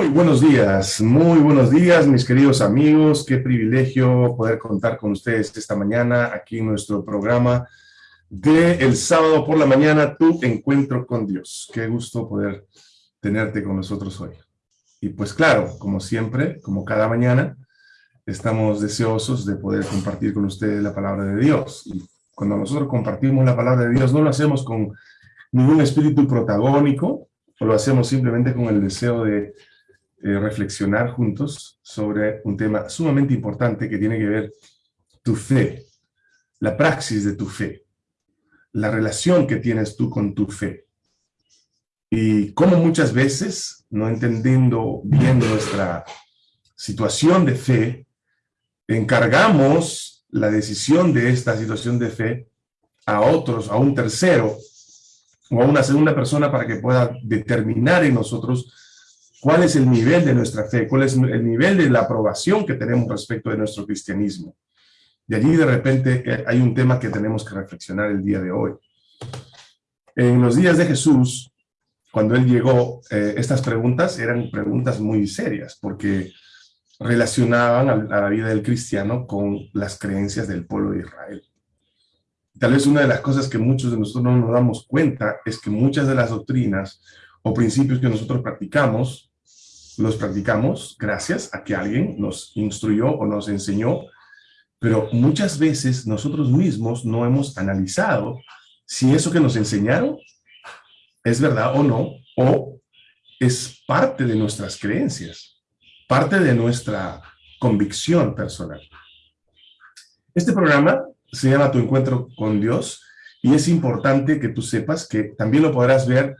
Muy buenos días, muy buenos días mis queridos amigos, qué privilegio poder contar con ustedes esta mañana aquí en nuestro programa de el sábado por la mañana, Tu Encuentro con Dios. Qué gusto poder tenerte con nosotros hoy. Y pues claro, como siempre, como cada mañana, estamos deseosos de poder compartir con ustedes la palabra de Dios. Y cuando nosotros compartimos la palabra de Dios, no lo hacemos con ningún espíritu protagónico, o lo hacemos simplemente con el deseo de eh, reflexionar juntos sobre un tema sumamente importante que tiene que ver tu fe, la praxis de tu fe, la relación que tienes tú con tu fe. Y cómo muchas veces, no entendiendo bien nuestra situación de fe, encargamos la decisión de esta situación de fe a otros, a un tercero, o a una segunda persona para que pueda determinar en nosotros cuál es el nivel de nuestra fe, cuál es el nivel de la aprobación que tenemos respecto de nuestro cristianismo. Y allí de repente eh, hay un tema que tenemos que reflexionar el día de hoy. En los días de Jesús, cuando él llegó, eh, estas preguntas eran preguntas muy serias, porque relacionaban a la vida del cristiano con las creencias del pueblo de Israel. Tal vez una de las cosas que muchos de nosotros no nos damos cuenta es que muchas de las doctrinas o principios que nosotros practicamos, los practicamos gracias a que alguien nos instruyó o nos enseñó, pero muchas veces nosotros mismos no hemos analizado si eso que nos enseñaron es verdad o no, o es parte de nuestras creencias, parte de nuestra convicción personal. Este programa se llama Tu Encuentro con Dios, y es importante que tú sepas que también lo podrás ver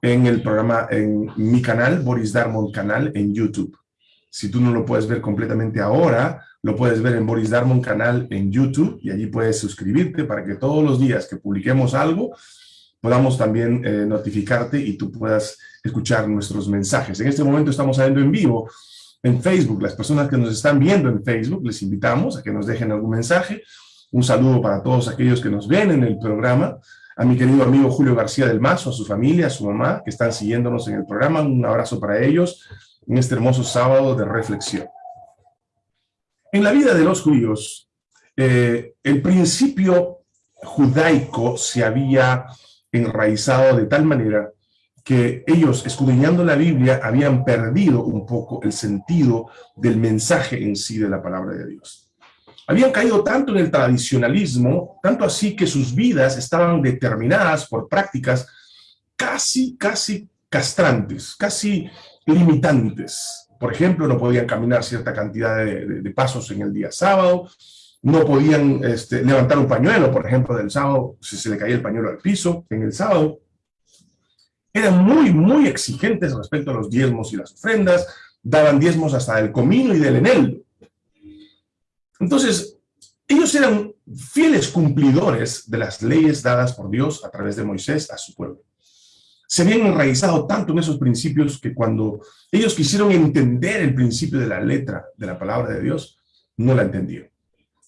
en el programa, en mi canal, Boris Darmon Canal, en YouTube. Si tú no lo puedes ver completamente ahora, lo puedes ver en Boris Darmon Canal en YouTube, y allí puedes suscribirte para que todos los días que publiquemos algo, podamos también eh, notificarte y tú puedas escuchar nuestros mensajes. En este momento estamos saliendo en vivo en Facebook. Las personas que nos están viendo en Facebook, les invitamos a que nos dejen algún mensaje, un saludo para todos aquellos que nos ven en el programa, a mi querido amigo Julio García del Mazo, a su familia, a su mamá, que están siguiéndonos en el programa. Un abrazo para ellos en este hermoso sábado de reflexión. En la vida de los judíos, eh, el principio judaico se había enraizado de tal manera que ellos, escudriñando la Biblia, habían perdido un poco el sentido del mensaje en sí de la palabra de Dios. Habían caído tanto en el tradicionalismo, tanto así que sus vidas estaban determinadas por prácticas casi, casi castrantes, casi limitantes. Por ejemplo, no podían caminar cierta cantidad de, pasos en el día sábado, no podían este, levantar un pañuelo, por ejemplo, del sábado, si se le caía el pañuelo al piso en el sábado. Eran muy, muy exigentes respecto a los diezmos y las ofrendas, daban diezmos hasta del comino y del eneldo. Entonces, ellos eran fieles cumplidores de las leyes dadas por Dios a través de Moisés a su pueblo. Se habían enraizado tanto en esos principios que cuando ellos quisieron entender el principio de la letra de la palabra de Dios, no la entendieron.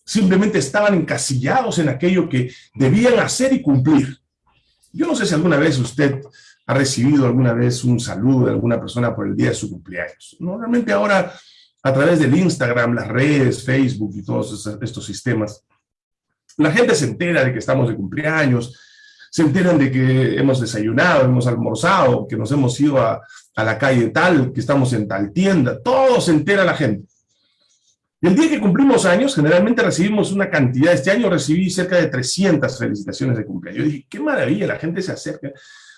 Simplemente estaban encasillados en aquello que debían hacer y cumplir. Yo no sé si alguna vez usted ha recibido alguna vez un saludo de alguna persona por el día de su cumpleaños. Normalmente ahora a través del Instagram, las redes, Facebook y todos estos sistemas, la gente se entera de que estamos de cumpleaños, se enteran de que hemos desayunado, hemos almorzado, que nos hemos ido a, la calle tal, que estamos en tal tienda, todo se entera la gente. El día que cumplimos años, generalmente recibimos una cantidad, este año recibí cerca de 300 felicitaciones de cumpleaños. Yo dije, qué maravilla, la gente se acerca,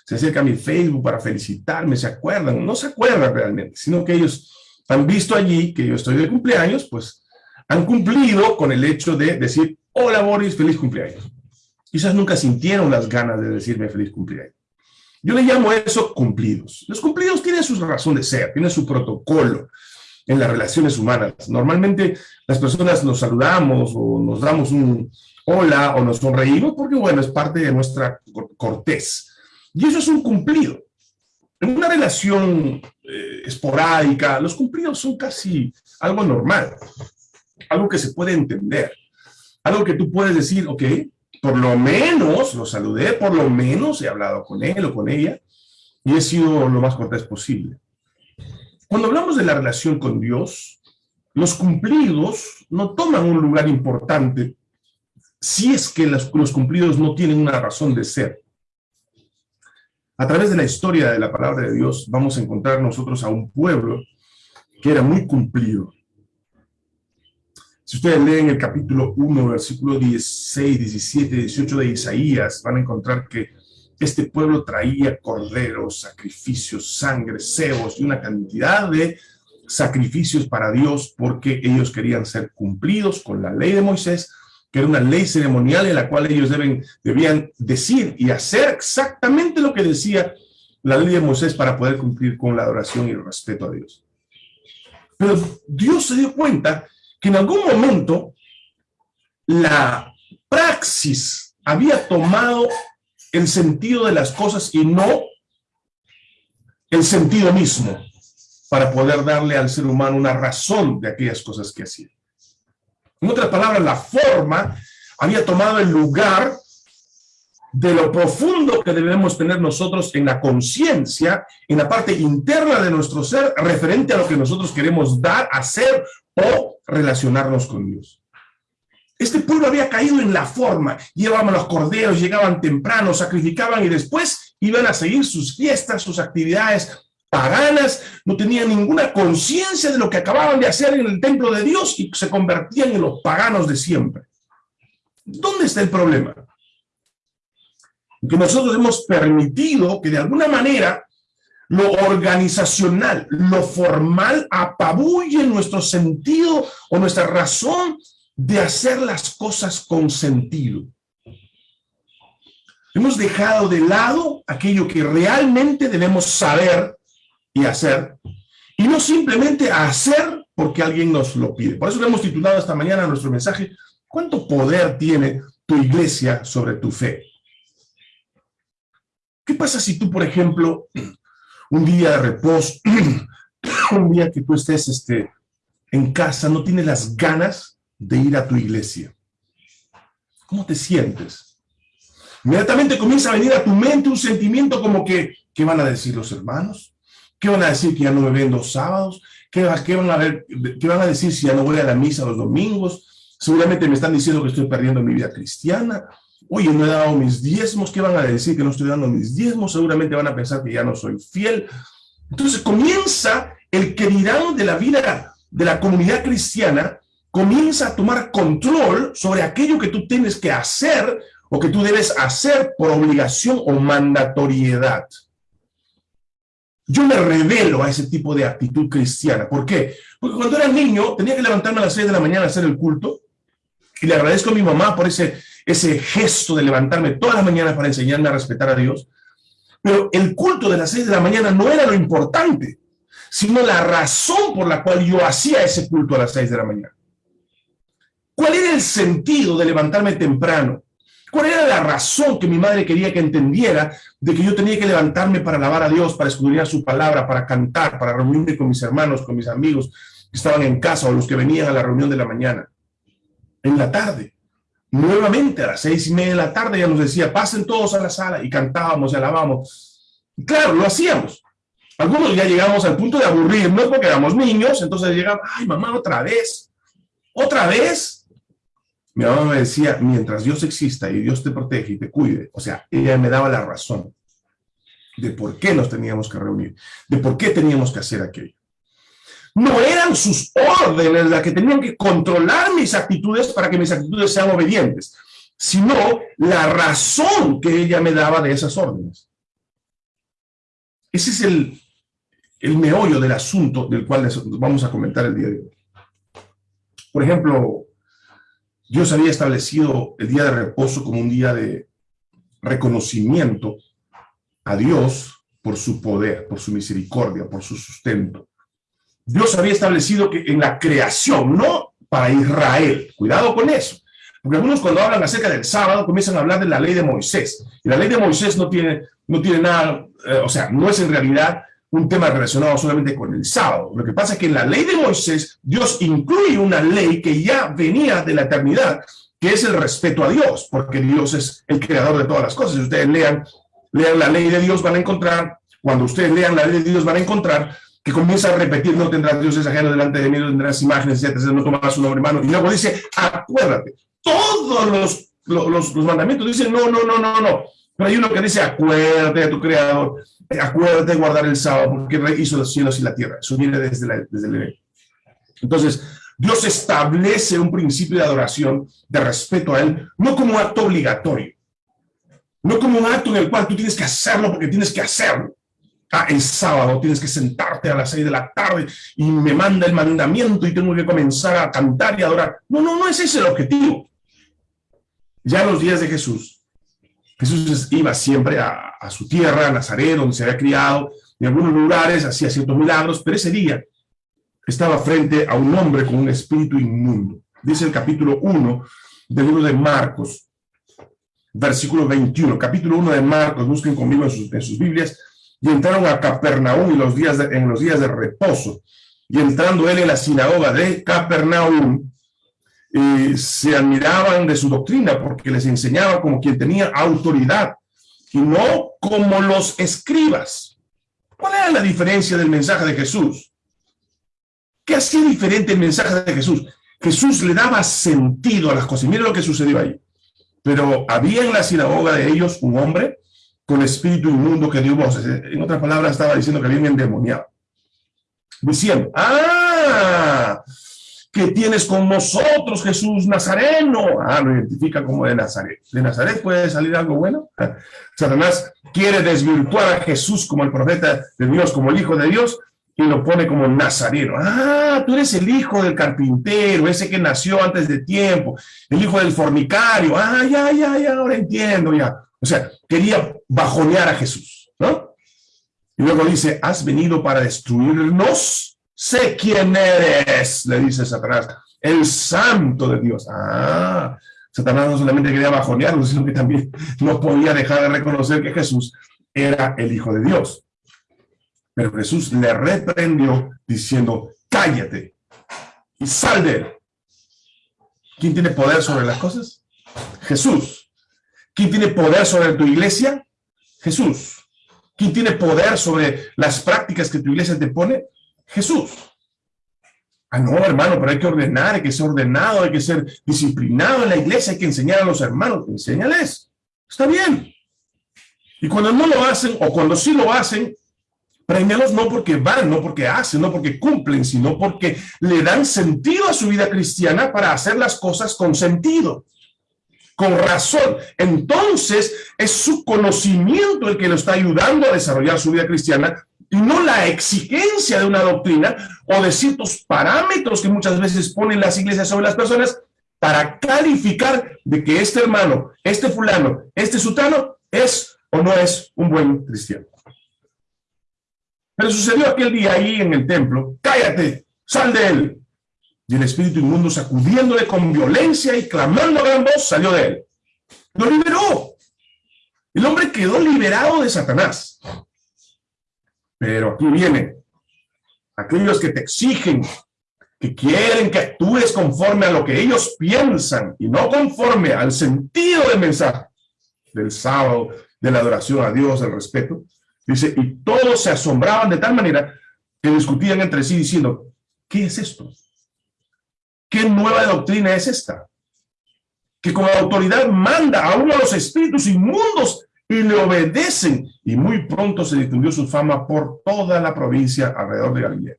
se acerca a mi Facebook para felicitarme, se acuerdan, no se acuerdan realmente, sino que ellos han visto allí que yo estoy de cumpleaños, pues han cumplido con el hecho de decir, hola Boris, feliz cumpleaños. Quizás nunca sintieron las ganas de decirme feliz cumpleaños. Yo le llamo eso cumplidos. Los cumplidos tienen su razón de ser, tienen su protocolo en las relaciones humanas. Normalmente las personas nos saludamos o nos damos un hola o nos sonreímos porque, bueno, es parte de nuestra cortés. Y eso es un cumplido. En una relación eh, esporádica, los cumplidos son casi algo normal, algo que se puede entender, algo que tú puedes decir, ok, por lo menos lo saludé, por lo menos he hablado con él o con ella, y he sido lo más cortés posible. Cuando hablamos de la relación con Dios, los cumplidos no toman un lugar importante si es que los, los cumplidos no tienen una razón de ser. A través de la historia de la palabra de Dios vamos a encontrar nosotros a un pueblo que era muy cumplido. Si ustedes leen el capítulo 1, versículo 16, 17, 18 de Isaías, van a encontrar que este pueblo traía corderos, sacrificios, sangre, cebos y una cantidad de sacrificios para Dios porque ellos querían ser cumplidos con la ley de Moisés, que era una ley ceremonial en la cual ellos deben, debían decir y hacer exactamente lo que decía la ley de Moisés para poder cumplir con la adoración y el respeto a Dios. Pero Dios se dio cuenta que en algún momento la praxis había tomado el sentido de las cosas y no el sentido mismo para poder darle al ser humano una razón de aquellas cosas que hacía. En otras palabras, la forma había tomado el lugar de lo profundo que debemos tener nosotros en la conciencia, en la parte interna de nuestro ser, referente a lo que nosotros queremos dar, hacer o relacionarnos con Dios. Este pueblo había caído en la forma, llevaban los corderos, llegaban temprano, sacrificaban y después iban a seguir sus fiestas, sus actividades paganas, no tenían ninguna conciencia de lo que acababan de hacer en el templo de Dios y se convertían en los paganos de siempre. ¿Dónde está el problema? Que nosotros hemos permitido que de alguna manera lo organizacional, lo formal apabulle nuestro sentido o nuestra razón de hacer las cosas con sentido. Hemos dejado de lado aquello que realmente debemos saber y hacer, y no simplemente hacer porque alguien nos lo pide. Por eso le hemos titulado esta mañana nuestro mensaje, ¿cuánto poder tiene tu iglesia sobre tu fe? ¿Qué pasa si tú, por ejemplo, un día de reposo, un día que tú estés este, en casa, no tienes las ganas de ir a tu iglesia? ¿Cómo te sientes? Inmediatamente comienza a venir a tu mente un sentimiento como que, ¿qué van a decir los hermanos? ¿Qué van a decir que ya no me ven los sábados? ¿Qué, van a ver, ¿Qué van a decir si ya no voy a la misa los domingos? Seguramente me están diciendo que estoy perdiendo mi vida cristiana. Oye, no he dado mis diezmos. ¿Qué van a decir que no estoy dando mis diezmos? Seguramente van a pensar que ya no soy fiel. Entonces comienza el que dirán de la vida de la comunidad cristiana, comienza a tomar control sobre aquello que tú tienes que hacer o que tú debes hacer por obligación o mandatoriedad. Yo me revelo a ese tipo de actitud cristiana. ¿Por qué? Porque cuando era niño tenía que levantarme a las 6 de la mañana a hacer el culto y le agradezco a mi mamá por ese, ese gesto de levantarme todas las mañanas para enseñarme a respetar a Dios. Pero el culto de las 6 de la mañana no era lo importante, sino la razón por la cual yo hacía ese culto a las 6 de la mañana. ¿Cuál era el sentido de levantarme temprano? ¿Cuál era la razón que mi madre quería que entendiera de que yo tenía que levantarme para alabar a Dios, para escudriñar su palabra, para cantar, para reunirme con mis hermanos, con mis amigos que estaban en casa o los que venían a la reunión de la mañana? En la tarde, nuevamente a las seis y media de la tarde ya nos decía, pasen todos a la sala y cantábamos y alabamos. Claro, lo hacíamos. Algunos ya llegamos al punto de aburrirnos porque éramos niños, entonces llegaban, ay mamá, otra vez, otra vez, mi mamá me decía, mientras Dios exista y Dios te protege y te cuide, o sea, ella me daba la razón de por qué nos teníamos que reunir, de por qué teníamos que hacer aquello. No eran sus órdenes las que tenían que controlar mis actitudes para que mis actitudes sean obedientes, sino la razón que ella me daba de esas órdenes. Ese es el, el meollo del asunto del cual vamos a comentar el día de hoy. Por ejemplo, Dios había establecido el día de reposo como un día de reconocimiento a Dios por su poder, por su misericordia, por su sustento. Dios había establecido que en la creación, no para Israel, cuidado con eso, porque algunos cuando hablan acerca del sábado comienzan a hablar de la ley de Moisés, y la ley de Moisés no tiene, no tiene nada, eh, o sea, no es en realidad un tema relacionado solamente con el sábado. Lo que pasa es que en la ley de Moisés, Dios incluye una ley que ya venía de la eternidad, que es el respeto a Dios, porque Dios es el creador de todas las cosas. Si ustedes lean, lean la ley de Dios, van a encontrar, cuando ustedes lean la ley de Dios, van a encontrar que comienza a repetir, no tendrás dioses ajenos delante de mí, no tendrás imágenes, etc., no tomarás su nombre hermano. Y luego dice, acuérdate. Todos los, los, los mandamientos dicen, no, no, no, no, no. Pero hay uno que dice, acuérdate de tu creador, acuérdate de guardar el sábado, porque hizo los cielos y la tierra. Eso viene desde, desde el Entonces, Dios establece un principio de adoración, de respeto a Él, no como acto obligatorio, no como un acto en el cual tú tienes que hacerlo porque tienes que hacerlo. Ah, el sábado tienes que sentarte a las seis de la tarde y me manda el mandamiento y tengo que comenzar a cantar y adorar. No, no, no es ese el objetivo. Ya los días de Jesús, Jesús iba siempre a, su tierra, a Nazaret, donde se había criado, en algunos lugares hacía ciertos milagros, pero ese día estaba frente a un hombre con un espíritu inmundo. Dice el capítulo 1 del libro de Marcos, versículo 21, capítulo 1 de Marcos, busquen conmigo en sus, Biblias, y entraron a Capernaum en los, días de, en los días de reposo, y entrando él en la sinagoga de Capernaum, se admiraban de su doctrina porque les enseñaba como quien tenía autoridad y no como los escribas. ¿Cuál era la diferencia del mensaje de Jesús? ¿Qué hacía diferente el mensaje de Jesús? Jesús le daba sentido a las cosas. Mire lo que sucedió ahí. Pero había en la sinagoga de ellos un hombre con espíritu inmundo que dio voces. En otras palabras, estaba diciendo que había un endemoniado. Diciendo, ¡ah! Que tienes con nosotros, Jesús Nazareno. Ah, lo identifica como de Nazaret. ¿De Nazaret puede salir algo bueno? Satanás quiere desvirtuar a Jesús como el profeta de Dios, como el Hijo de Dios, y lo pone como nazareno. Ah, tú eres el hijo del carpintero, ese que nació antes de tiempo, el hijo del fornicario. Ah, ya, ya, ya, ahora entiendo, ya. O sea, quería bajonear a Jesús, ¿no? Y luego dice, has venido para destruirnos. Sé quién eres, le dice Satanás, el santo de Dios. Ah, Satanás no solamente quería bajonearlo, sino que también no podía dejar de reconocer que Jesús era el hijo de Dios. Pero Jesús le reprendió diciendo, cállate y sal de él. ¿Quién tiene poder sobre las cosas? Jesús. ¿Quién tiene poder sobre tu iglesia? Jesús. ¿Quién tiene poder sobre las prácticas que tu iglesia te pone? Jesús. Ah, no, hermano, pero hay que ordenar, hay que ser ordenado, hay que ser disciplinado en la iglesia, hay que enseñar a los hermanos. Enséñales. Está bien. Y cuando no lo hacen, o cuando sí lo hacen, Premialos no porque van, no porque hacen, no porque cumplen, sino porque le dan sentido a su vida cristiana para hacer las cosas con sentido, con razón. Entonces, es su conocimiento el que lo está ayudando a desarrollar su vida cristiana no la exigencia de una doctrina o de ciertos parámetros que muchas veces ponen las iglesias sobre las personas para calificar de que este hermano, este fulano, este sutano es o no es un buen cristiano. Pero sucedió aquel día ahí en el templo, cállate, sal de él. Y el espíritu inmundo sacudiéndole con violencia y clamando a gran voz, salió de él. Lo liberó. El hombre quedó liberado de Satanás. Pero aquí viene, aquellos que te exigen, que quieren que actúes conforme a lo que ellos piensan y no conforme al sentido del mensaje del sábado, de la adoración a Dios, del respeto, Dice, y todos se asombraban de tal manera que discutían entre sí diciendo, ¿qué es esto? ¿Qué nueva doctrina es esta? Que con autoridad manda a uno de los espíritus inmundos y le obedecen. Y muy pronto se difundió su fama por toda la provincia alrededor de Galilea.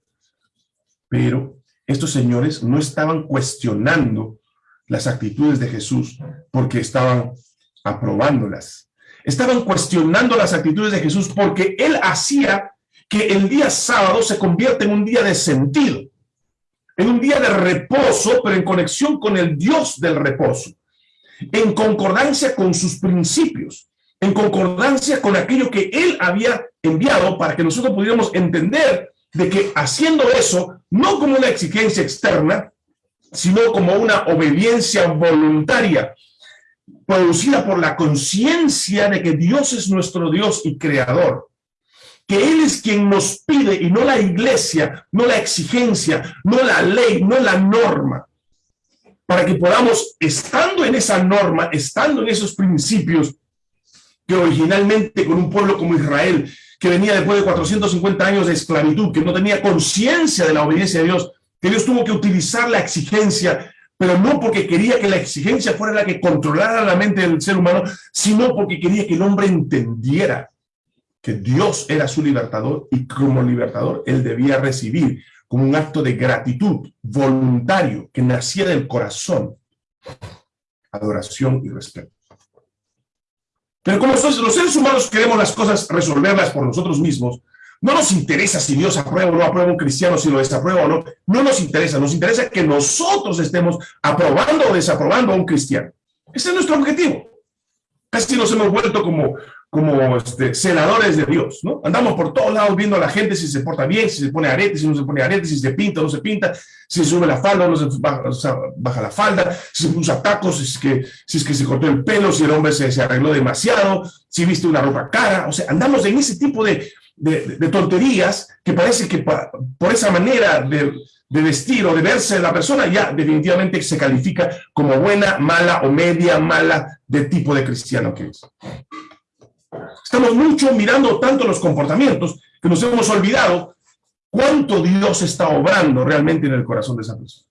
Pero estos señores no estaban cuestionando las actitudes de Jesús porque estaban aprobándolas estaban cuestionando las actitudes de Jesús porque él hacía que el día sábado se convierta en un día de sentido, en un día de reposo, pero en conexión con el Dios del reposo, en concordancia con sus principios, en concordancia con aquello que él había enviado para que nosotros pudiéramos entender de que haciendo eso, no como una exigencia externa, sino como una obediencia voluntaria producida por la conciencia de que Dios es nuestro Dios y creador, que Él es quien nos pide y no la iglesia, no la exigencia, no la ley, no la norma, para que podamos, estando en esa norma, estando en esos principios, que originalmente con un pueblo como Israel, que venía después de 450 años de esclavitud, que no tenía conciencia de la obediencia a Dios, que Dios tuvo que utilizar la exigencia, pero no porque quería que la exigencia fuera la que controlara la mente del ser humano, sino porque quería que el hombre entendiera que Dios era su libertador y como libertador él debía recibir como un acto de gratitud voluntario que nacía del corazón, adoración y respeto. Pero como los seres humanos queremos las cosas resolverlas por nosotros mismos, no nos interesa si Dios aprueba o no aprueba un cristiano, si lo desaprueba o no. No nos interesa. Nos interesa que nosotros estemos aprobando o desaprobando a un cristiano. Ese es nuestro objetivo. Casi nos hemos vuelto como, como este, senadores de Dios, ¿no? Andamos por todos lados viendo a la gente si se porta bien, si se pone aretes, si no se pone aretes, si se pinta o no se pinta, si sube la falda o no se baja, la falda, si se usa tacos, si es, que, si es que se cortó el pelo, si el hombre se, se arregló demasiado, si viste una ropa cara, o sea, andamos en ese tipo de, de, tonterías que parece que por esa manera de, de vestir o de verse la persona ya definitivamente se califica como buena, mala o media mala de tipo de cristiano que es. Estamos mucho mirando tanto los comportamientos que nos hemos olvidado cuánto Dios está obrando realmente en el corazón de esa persona.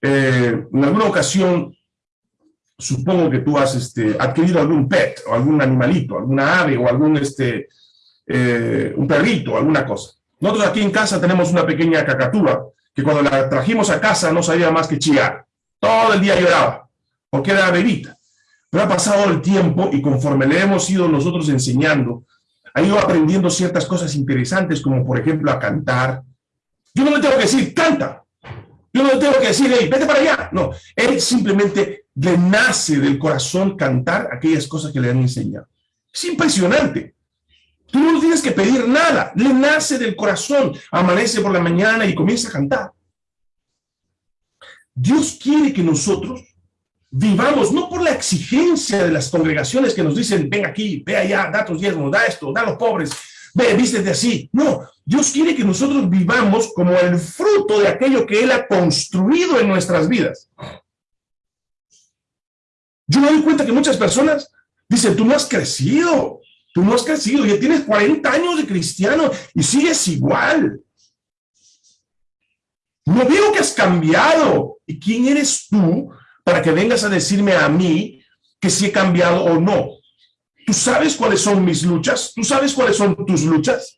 Eh, en alguna ocasión, supongo que tú has este, adquirido algún pet, o algún animalito, alguna ave, o algún este, eh, un perrito, alguna cosa. Nosotros aquí en casa tenemos una pequeña cacatúa, que cuando la trajimos a casa no sabía más que chillar. Todo el día lloraba, porque era bebita. Pero ha pasado el tiempo y conforme le hemos ido nosotros enseñando, ha ido aprendiendo ciertas cosas interesantes, como por ejemplo a cantar. Yo no le tengo que decir, canta. Yo no le tengo que decir, hey, vete para allá. No, él simplemente le nace del corazón cantar aquellas cosas que le han enseñado. Es impresionante. Tú no tienes que pedir nada, le nace del corazón. Amanece por la mañana y comienza a cantar. Dios quiere que nosotros vivamos no por la exigencia de las congregaciones que nos dicen, ven aquí, ve allá, da tus diezmos, da esto, da a los pobres, ve, vístete así. No, Dios quiere que nosotros vivamos como el fruto de aquello que Él ha construido en nuestras vidas. Yo me doy cuenta que muchas personas dicen, tú no has crecido, tú no has crecido, ya tienes 40 años de cristiano y sigues igual. No veo que has cambiado. ¿Y quién eres tú para que vengas a decirme a mí que si he cambiado o no. ¿Tú sabes cuáles son mis luchas? ¿Tú sabes cuáles son tus luchas?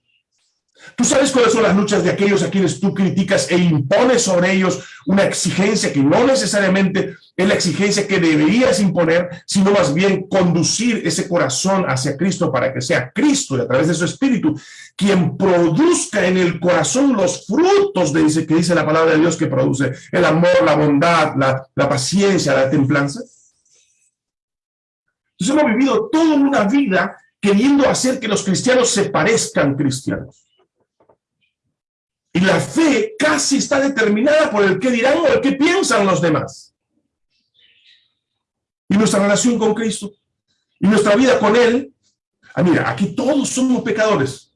¿Tú sabes cuáles son las luchas de aquellos a quienes tú criticas e impones sobre ellos una exigencia que no necesariamente es la exigencia que deberías imponer, sino más bien conducir ese corazón hacia Cristo para que sea Cristo y a través de su Espíritu quien produzca en el corazón los frutos de ese que dice la palabra de Dios que produce el amor, la bondad, la, la paciencia, la templanza. Entonces hemos vivido toda una vida queriendo hacer que los cristianos se parezcan cristianos. Y la fe casi está determinada por el que dirán o el que piensan los demás. Y nuestra relación con Cristo, y nuestra vida con Él. Ah, mira, aquí todos somos pecadores.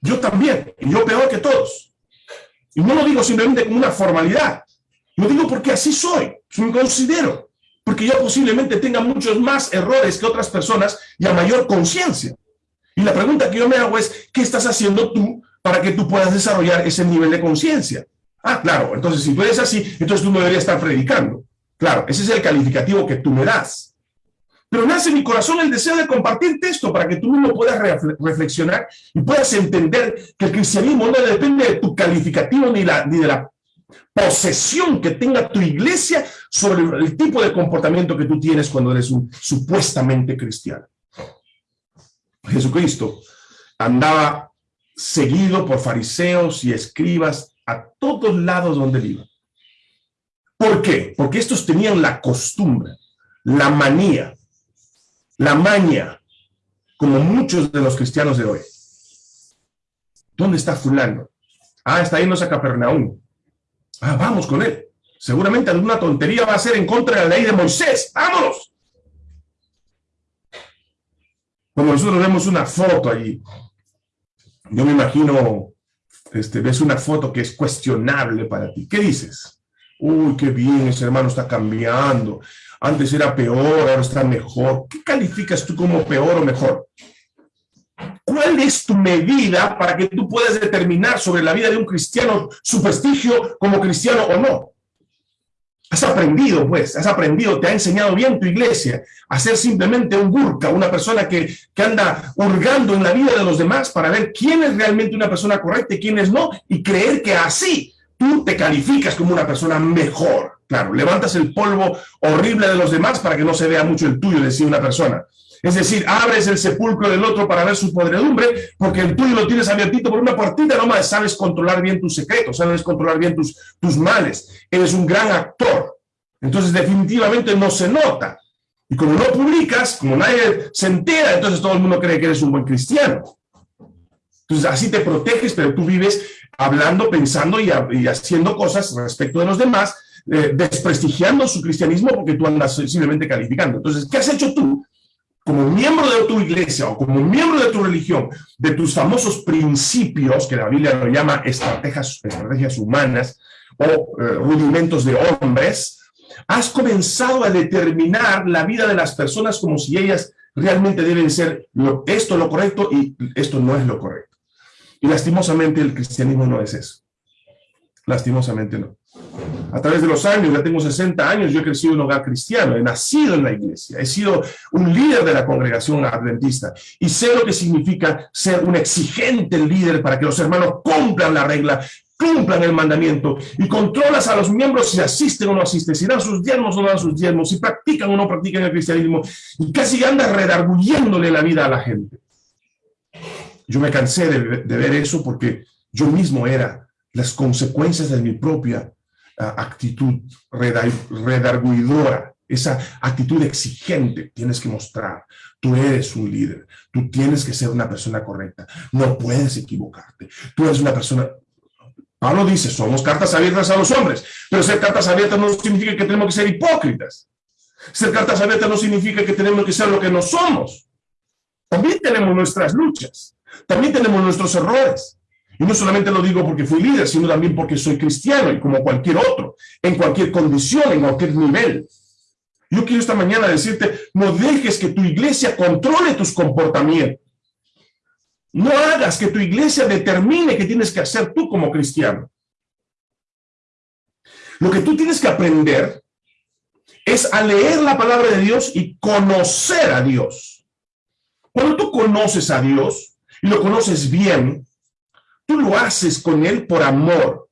Yo también, y yo peor que todos. Y no lo digo simplemente como una formalidad. Lo digo porque así soy, me considero. Porque yo posiblemente tenga muchos más errores que otras personas y a mayor conciencia. Y la pregunta que yo me hago es, ¿qué estás haciendo tú para que tú puedas desarrollar ese nivel de conciencia. Ah, claro, entonces si tú eres así, entonces tú no deberías estar predicando. Claro, ese es el calificativo que tú me das. Pero nace en mi corazón el deseo de compartirte esto para que tú mismo puedas reflexionar y puedas entender que el cristianismo no depende de tu calificativo ni, ni de la posesión que tenga tu iglesia sobre el tipo de comportamiento que tú tienes cuando eres un supuestamente cristiano. Jesucristo andaba seguido por fariseos y escribas a todos lados donde iba. ¿Por qué? Porque estos tenían la costumbre, la manía, la maña, como muchos de los cristianos de hoy. ¿Dónde está fulano? Ah, está yéndose a Capernaum. Ah, vamos con él. Seguramente alguna tontería va a ser en contra de la ley de Moisés. ¡Vámonos! Cuando nosotros vemos una foto allí yo me imagino, este, ves una foto que es cuestionable para ti. ¿Qué dices? Uy, qué bien, ese hermano está cambiando. Antes era peor, ahora está mejor. ¿Qué calificas tú como peor o mejor? ¿Cuál es tu medida para que tú puedas determinar sobre la vida de un cristiano su prestigio como cristiano o no? Has aprendido, pues, has aprendido, te ha enseñado bien tu iglesia a ser simplemente un burka, una persona que, que anda hurgando en la vida de los demás para ver quién es realmente una persona correcta y quién es no, y creer que así tú te calificas como una persona mejor. Claro, levantas el polvo horrible de los demás para que no se vea mucho el tuyo, decía una persona. Es decir, abres el sepulcro del otro para ver su podredumbre, porque el tuyo lo tienes abiertito por una partida nomás. Sabes controlar bien tus secretos, sabes controlar bien tus, tus males. Eres un gran actor. Entonces, definitivamente no se nota. Y como no publicas, como nadie se entera, entonces todo el mundo cree que eres un buen cristiano. Entonces, así te proteges, pero tú vives hablando, pensando y, haciendo cosas respecto de los demás, eh, desprestigiando su cristianismo porque tú andas simplemente calificando. Entonces, ¿qué has hecho tú? Como miembro de tu iglesia o como miembro de tu religión, de tus famosos principios, que la Biblia lo llama estrategias, humanas o eh, rudimentos de hombres, has comenzado a determinar la vida de las personas como si ellas realmente deben ser esto lo correcto y esto no es lo correcto. Y lastimosamente el cristianismo no es eso. Lastimosamente no. A través de los años, ya tengo 60 años, yo he crecido en un hogar cristiano, he nacido en la iglesia, he sido un líder de la congregación adventista y sé lo que significa ser un exigente líder para que los hermanos cumplan la regla, cumplan el mandamiento y controlas a los miembros si asisten o no asisten, si dan sus diezmos o no dan sus diezmos, si practican o no practican el cristianismo y casi andas redarguyéndole la vida a la gente. Yo me cansé de, de ver eso porque yo mismo era las consecuencias de mi propia actitud redarguidora, esa actitud exigente tienes que mostrar. Tú eres un líder, tú tienes que ser una persona correcta, no puedes equivocarte. Tú eres una persona... Pablo dice, somos cartas abiertas a los hombres, pero ser cartas abiertas no significa que tenemos que ser hipócritas. Ser cartas abiertas no significa que tenemos que ser lo que no somos. También tenemos nuestras luchas, también tenemos nuestros errores. Y no solamente lo digo porque fui líder, sino también porque soy cristiano y como cualquier otro, en cualquier condición, en cualquier nivel. Yo quiero esta mañana decirte, no dejes que tu iglesia controle tus comportamientos. No hagas que tu iglesia determine qué tienes que hacer tú como cristiano. Lo que tú tienes que aprender es a leer la palabra de Dios y conocer a Dios. Cuando tú conoces a Dios y lo conoces bien, Tú lo haces con Él por amor.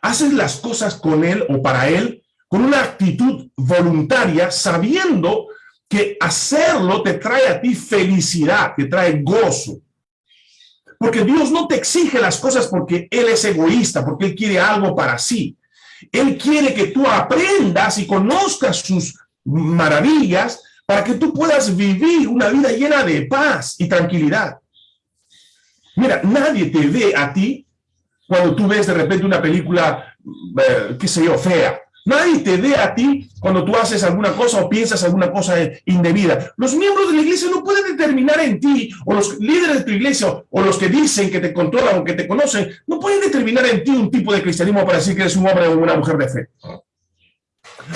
Haces las cosas con Él o para Él con una actitud voluntaria, sabiendo que hacerlo te trae a ti felicidad, te trae gozo. Porque Dios no te exige las cosas porque Él es egoísta, porque Él quiere algo para sí. Él quiere que tú aprendas y conozcas sus maravillas para que tú puedas vivir una vida llena de paz y tranquilidad. Mira, nadie te ve a ti cuando tú ves de repente una película, eh, qué sé yo, fea. Nadie te ve a ti cuando tú haces alguna cosa o piensas alguna cosa indebida. Los miembros de la iglesia no pueden determinar en ti, o los líderes de tu iglesia, o los que dicen que te controlan o que te conocen, no pueden determinar en ti un tipo de cristianismo para decir que eres un hombre o una mujer de fe.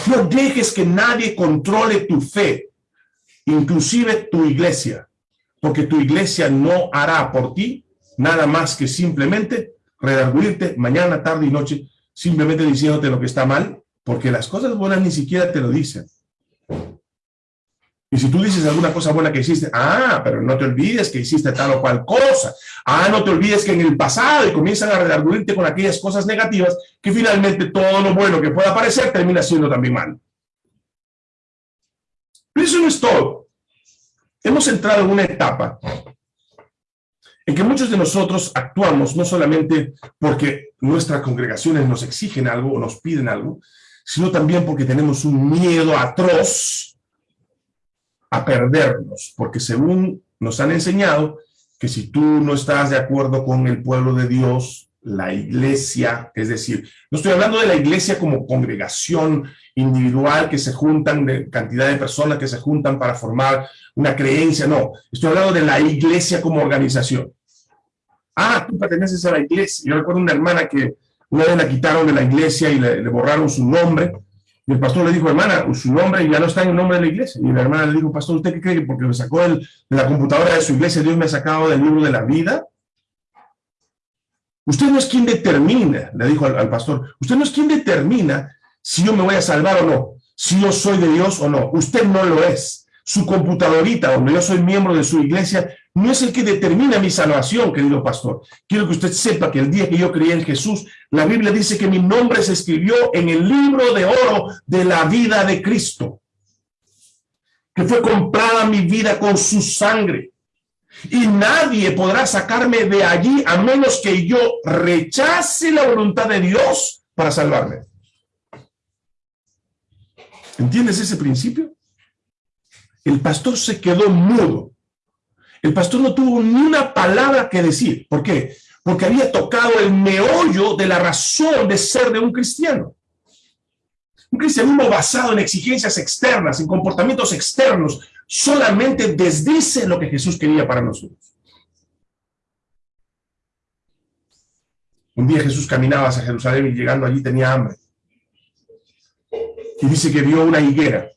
No dejes que nadie controle tu fe, inclusive tu iglesia, porque tu iglesia no hará por ti nada más que simplemente redarguirte mañana, tarde y noche, simplemente diciéndote lo que está mal, porque las cosas buenas ni siquiera te lo dicen. Y si tú dices alguna cosa buena que hiciste, ah, pero no te olvides que hiciste tal o cual cosa. Ah, no te olvides que en el pasado y comienzan a redarguirte con aquellas cosas negativas que finalmente todo lo bueno que pueda aparecer termina siendo también mal. Pero eso no es todo. Hemos entrado en una etapa en que muchos de nosotros actuamos no solamente porque nuestras congregaciones nos exigen algo o nos piden algo, sino también porque tenemos un miedo atroz a perdernos, porque según nos han enseñado, que si tú no estás de acuerdo con el pueblo de Dios, la iglesia, es decir, no estoy hablando de la iglesia como congregación individual que se juntan, de cantidad de personas que se juntan para formar una creencia, no, estoy hablando de la iglesia como organización ah, tú perteneces a la iglesia. Yo recuerdo una hermana que una vez la quitaron de la iglesia y le, borraron su nombre, Y el pastor le dijo, hermana, su nombre ya no está en el nombre de la iglesia. Y la hermana le dijo, pastor, ¿usted qué cree que porque me sacó de la computadora de su iglesia, Dios me ha sacado del libro de la vida? Usted no es quien determina, le dijo al, pastor, usted no es quien determina si yo me voy a salvar o no, si yo soy de Dios o no. Usted no lo es. Su computadorita, donde yo soy miembro de su iglesia, no es el que determina mi salvación, querido pastor. Quiero que usted sepa que el día que yo creí en Jesús, la Biblia dice que mi nombre se escribió en el libro de oro de la vida de Cristo. Que fue comprada mi vida con su sangre. Y nadie podrá sacarme de allí a menos que yo rechace la voluntad de Dios para salvarme. ¿Entiendes ese principio? El pastor se quedó mudo. El pastor no tuvo ni una palabra que decir. ¿Por qué? Porque había tocado el meollo de la razón de ser de un cristiano. Un cristianismo basado en exigencias externas, en comportamientos externos, solamente desdice lo que Jesús quería para nosotros. Un día Jesús caminaba hacia Jerusalén y llegando allí tenía hambre. Y dice que vio una higuera.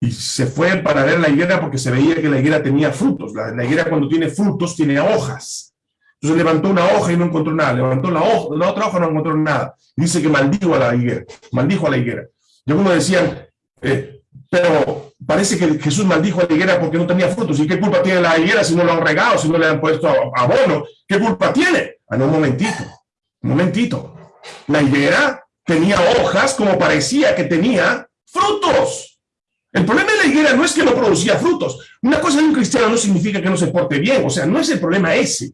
Y se fue para ver la higuera porque se veía que la higuera tenía frutos. La, higuera cuando tiene frutos tiene hojas. Entonces levantó una hoja y no encontró nada. Levantó la, hoja, la otra hoja y no encontró nada. dice que maldijo a la higuera. Maldijo a la higuera. Y algunos decían, eh, pero parece que Jesús maldijo a la higuera porque no tenía frutos. ¿Y qué culpa tiene la higuera si no lo han regado, si no le han puesto abono? ¿Qué culpa tiene? Ah, no, un momentito. Un momentito. La higuera tenía hojas como parecía que tenía frutos. El problema de la higuera no es que no producía frutos. Una cosa de un cristiano no significa que no se porte bien. O sea, no es el problema ese.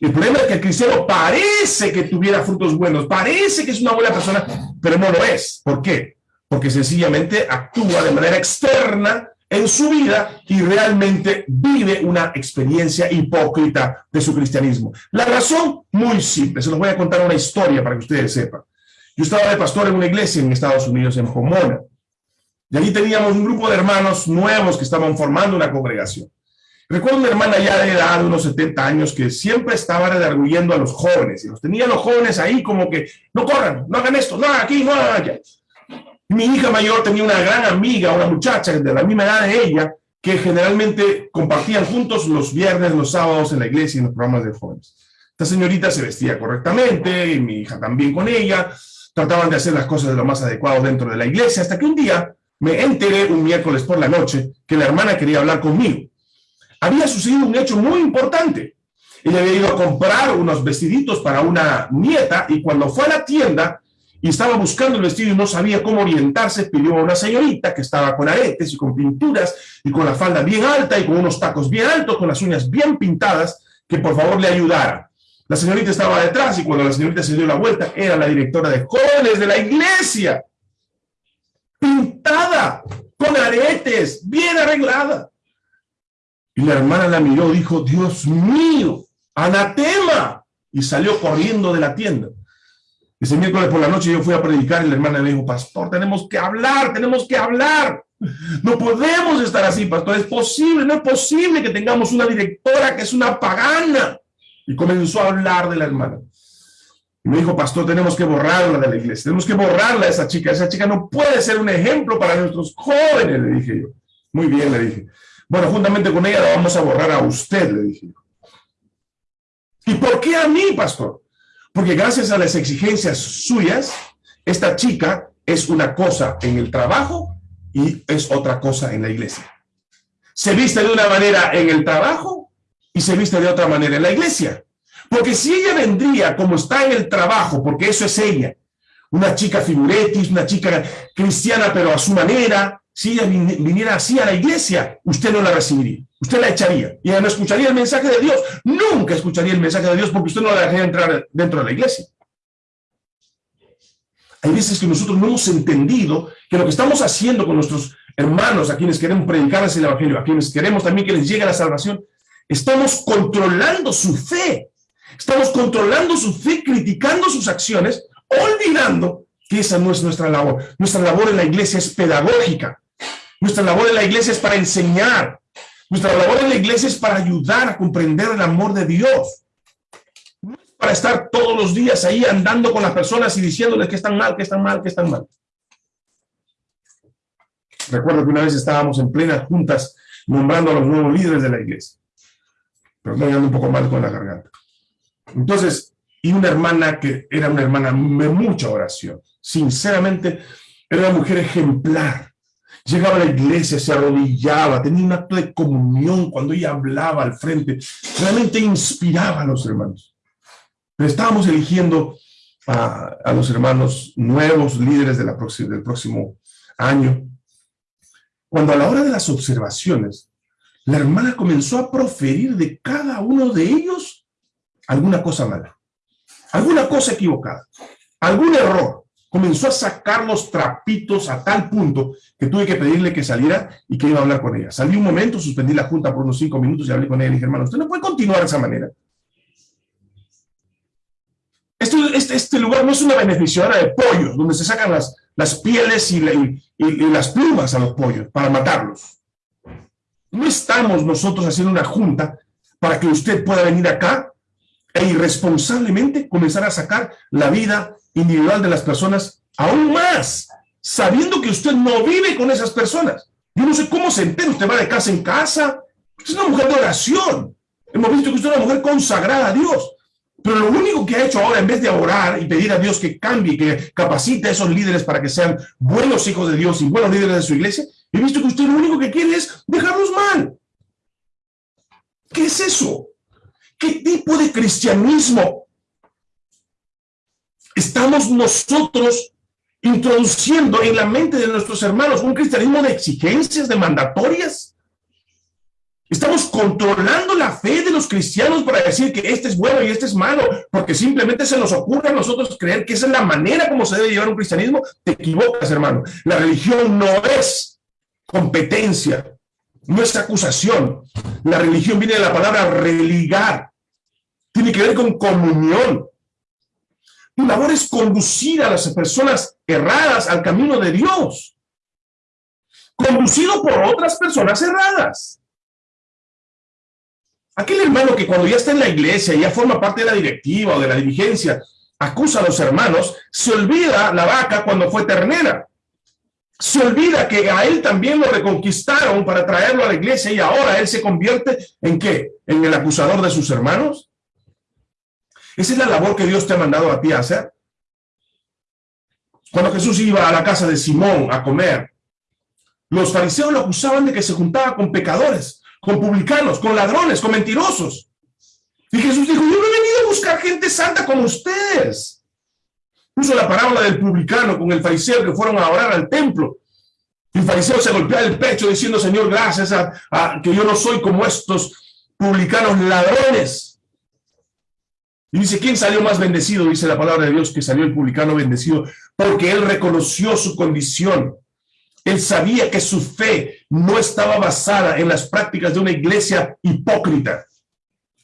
El problema es que el cristiano parece que tuviera frutos buenos, parece que es una buena persona, pero no lo es. ¿Por qué? Porque sencillamente actúa de manera externa en su vida y realmente vive una experiencia hipócrita de su cristianismo. La razón, muy simple, se los voy a contar una historia para que ustedes sepan. Yo estaba de pastor en una iglesia en Estados Unidos, en Pomona, y allí teníamos un grupo de hermanos nuevos que estaban formando una congregación. Recuerdo una hermana ya de edad, de unos 70 años, que siempre estaba redarguyendo a los jóvenes, y los tenía los jóvenes ahí como que, no corran, no hagan esto, no hagan aquí, no hagan allá. mi hija mayor tenía una gran amiga, una muchacha de la misma edad de ella, que generalmente compartían juntos los viernes, los sábados en la iglesia y en los programas de jóvenes. Esta señorita se vestía correctamente, mi hija también con ella, trataban de hacer las cosas de lo más adecuado dentro de la iglesia, hasta que un día me enteré un miércoles por la noche que la hermana quería hablar conmigo. Había sucedido un hecho muy importante. Ella había ido a comprar unos vestiditos para una nieta y cuando fue a la tienda y estaba buscando el vestido y no sabía cómo orientarse, pidió a una señorita que estaba con aretes y con pinturas y con la falda bien alta y con unos tacos bien altos, con las uñas bien pintadas, que por favor le ayudara. La señorita estaba detrás y cuando la señorita se dio la vuelta, era la directora de jóvenes de la iglesia. Pintada, con aretes, bien arreglada. Y la hermana la miró, dijo, Dios mío, anatema. Y salió corriendo de la tienda. Ese miércoles por la noche yo fui a predicar y la hermana le dijo, pastor, tenemos que hablar, tenemos que hablar. No podemos estar así, pastor, es posible, no es posible que tengamos una directora que es una pagana. Y comenzó a hablar de la hermana. Y me dijo, pastor, tenemos que borrarla de la iglesia, tenemos que borrarla a esa chica. Esa chica no puede ser un ejemplo para nuestros jóvenes, le dije yo. Muy bien, le dije. Bueno, juntamente con ella la vamos a borrar a usted, le dije yo. ¿Y por qué a mí, pastor? Porque gracias a las exigencias suyas, esta chica es una cosa en el trabajo y es otra cosa en la iglesia. Se viste de una manera en el trabajo y se viste de otra manera en la iglesia. Porque si ella vendría como está en el trabajo, porque eso es ella, una chica figuretis, una chica cristiana pero a su manera, si ella viniera así a la iglesia, usted no la recibiría, usted la echaría, y ella no escucharía el mensaje de Dios, nunca escucharía el mensaje de Dios porque usted no la dejaría entrar dentro de la iglesia. Hay veces que nosotros no hemos entendido que lo que estamos haciendo con nuestros hermanos, a quienes queremos predicarles el evangelio, a quienes queremos también que les llegue la salvación, Estamos controlando su fe. Estamos controlando su fe, criticando sus acciones, olvidando que esa no es nuestra labor. Nuestra labor en la iglesia es pedagógica. Nuestra labor en la iglesia es para enseñar. Nuestra labor en la iglesia es para ayudar a comprender el amor de Dios. No para estar todos los días ahí andando con las personas y diciéndoles que están mal, que están mal, que están mal. Recuerdo que una vez estábamos en plenas juntas nombrando a los nuevos líderes de la iglesia. Pero me un poco mal con la garganta. Entonces, y una hermana que era una hermana de mucha oración. Sinceramente, era una mujer ejemplar. Llegaba a la iglesia, se arrodillaba, tenía un acto de comunión cuando ella hablaba al frente. Realmente inspiraba a los hermanos. Estábamos eligiendo a, los hermanos nuevos, líderes del próximo año. Cuando a la hora de las observaciones, la hermana comenzó a proferir de cada uno de ellos alguna cosa mala, alguna cosa equivocada, algún error comenzó a sacar los trapitos a tal punto que tuve que pedirle que saliera y que iba a hablar con ella. Salí un momento, suspendí la junta por unos cinco minutos y hablé con ella y dije, hermano, usted no puede continuar de esa manera. este, este, lugar no es una beneficiaria de pollos, donde se sacan las, las pieles y las plumas a los pollos para matarlos. No estamos nosotros haciendo una junta para que usted pueda venir acá e irresponsablemente comenzar a sacar la vida individual de las personas aún más, sabiendo que usted no vive con esas personas. Yo no sé cómo se entera, usted va de casa en casa, es una mujer de oración. Hemos visto que usted es una mujer consagrada a Dios. Pero lo único que ha hecho ahora, en vez de orar y pedir a Dios que cambie, que capacite a esos líderes para que sean buenos hijos de Dios y buenos líderes de su iglesia, he visto que usted lo único que quiere es dejarlos mal. ¿Qué es eso? ¿Qué tipo de cristianismo estamos nosotros introduciendo en la mente de nuestros hermanos un cristianismo de exigencias, de mandatorias. Estamos controlando la fe de los cristianos para decir que este es bueno y este es malo, porque simplemente se nos ocurre a nosotros creer que esa es la manera como se debe llevar un cristianismo. Te equivocas, hermano. La religión no es competencia, no es acusación. La religión viene de la palabra religar. Tiene que ver con comunión. Tu labor es conducir a las personas erradas al camino de Dios. Conducido por otras personas erradas. Aquel hermano que cuando ya está en la iglesia, ya forma parte de la directiva o de la dirigencia, acusa a los hermanos, se olvida la vaca cuando fue ternera. Se olvida que a él también lo reconquistaron para traerlo a la iglesia y ahora él se convierte en qué? ¿En el acusador de sus hermanos? Esa es la labor que Dios te ha mandado a ti a hacer. Cuando Jesús iba a la casa de Simón a comer, los fariseos lo acusaban de que se juntaba con pecadores, con publicanos, con ladrones, con mentirosos. Y Jesús dijo, yo no he venido a buscar gente santa como ustedes. Puso la parábola del publicano con el fariseo que fueron a orar al templo. El fariseo se golpea el pecho diciendo, Señor, gracias a que yo no soy como estos publicanos ladrones. Y dice, ¿quién salió más bendecido? Dice la palabra de Dios que salió el publicano bendecido, porque él reconoció su condición. Él sabía que su fe no estaba basada en las prácticas de una iglesia hipócrita,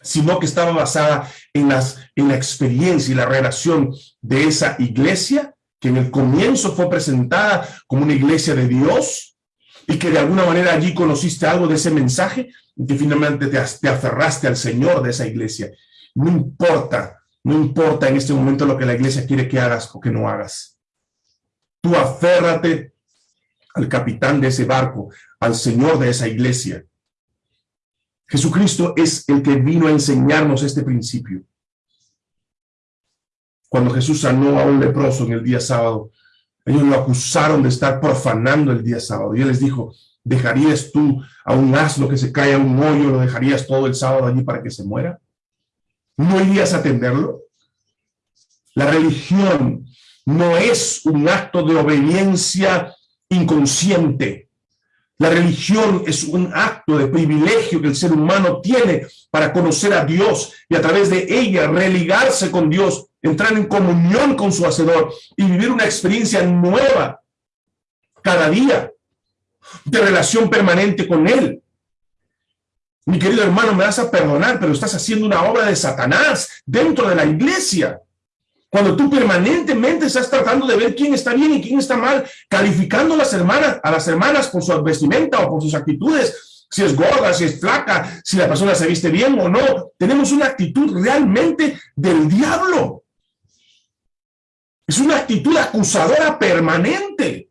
sino que estaba basada en, las, en la experiencia y la relación de esa iglesia, que en el comienzo fue presentada como una iglesia de Dios, y que de alguna manera allí conociste algo de ese mensaje, y que finalmente te, te aferraste al Señor de esa iglesia no importa, no importa en este momento lo que la iglesia quiere que hagas o que no hagas. Tú aférrate al capitán de ese barco, al Señor de esa iglesia. Jesucristo es el que vino a enseñarnos este principio. Cuando Jesús sanó a un leproso en el día sábado, ellos lo acusaron de estar profanando el día sábado. Y él les dijo, ¿dejarías tú a un asno que se cae a un hoyo, lo dejarías todo el sábado allí para que se muera? ¿no irías a atenderlo? La religión no es un acto de obediencia inconsciente. La religión es un acto de privilegio que el ser humano tiene para conocer a Dios y a través de ella religarse con Dios, entrar en comunión con su Hacedor y vivir una experiencia nueva cada día de relación permanente con Él. Mi querido hermano, me vas a perdonar, pero estás haciendo una obra de Satanás dentro de la iglesia. Cuando tú permanentemente estás tratando de ver quién está bien y quién está mal, calificando a las hermanas, a las hermanas por su vestimenta o por sus actitudes, si es gorda, si es flaca, si la persona se viste bien o no. Tenemos una actitud realmente del diablo. Es una actitud acusadora permanente.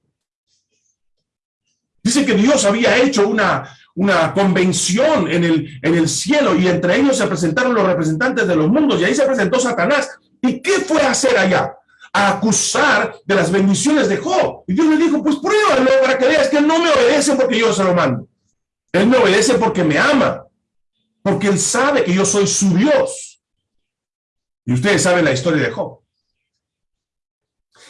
Dice que Dios había hecho una, una convención en el, en el cielo y entre ellos se presentaron los representantes de los mundos y ahí se presentó Satanás. ¿Y qué fue a hacer allá? A acusar de las bendiciones de Job. Y Dios le dijo, pues pruébalo para que veas que no me obedece porque yo se lo mando. Él me obedece porque me ama, porque él sabe que yo soy su Dios. Y ustedes saben la historia de Job.